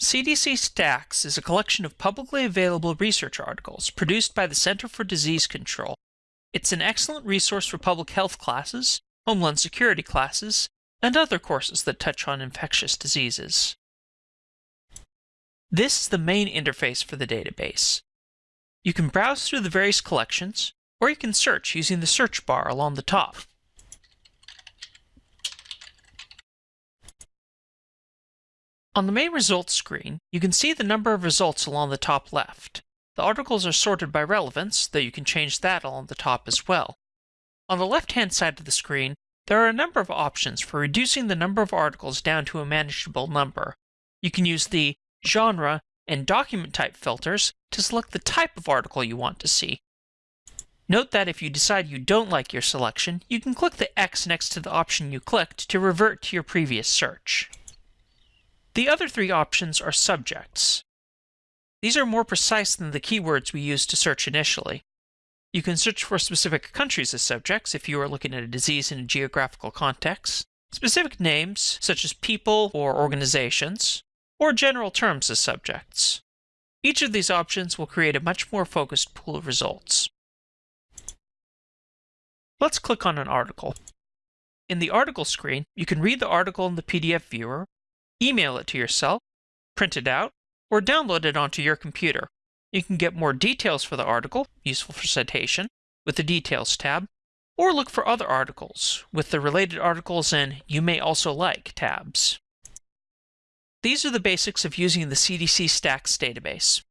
CDC Stacks is a collection of publicly available research articles produced by the Center for Disease Control. It's an excellent resource for public health classes, homeland security classes, and other courses that touch on infectious diseases. This is the main interface for the database. You can browse through the various collections, or you can search using the search bar along the top. On the main results screen, you can see the number of results along the top left. The articles are sorted by relevance, though you can change that along the top as well. On the left-hand side of the screen, there are a number of options for reducing the number of articles down to a manageable number. You can use the genre and document type filters to select the type of article you want to see. Note that if you decide you don't like your selection, you can click the X next to the option you clicked to revert to your previous search. The other three options are subjects. These are more precise than the keywords we used to search initially. You can search for specific countries as subjects if you are looking at a disease in a geographical context, specific names such as people or organizations, or general terms as subjects. Each of these options will create a much more focused pool of results. Let's click on an article. In the article screen, you can read the article in the PDF viewer email it to yourself, print it out, or download it onto your computer. You can get more details for the article, useful for citation, with the Details tab, or look for other articles with the related articles and You May Also Like tabs. These are the basics of using the CDC Stacks database.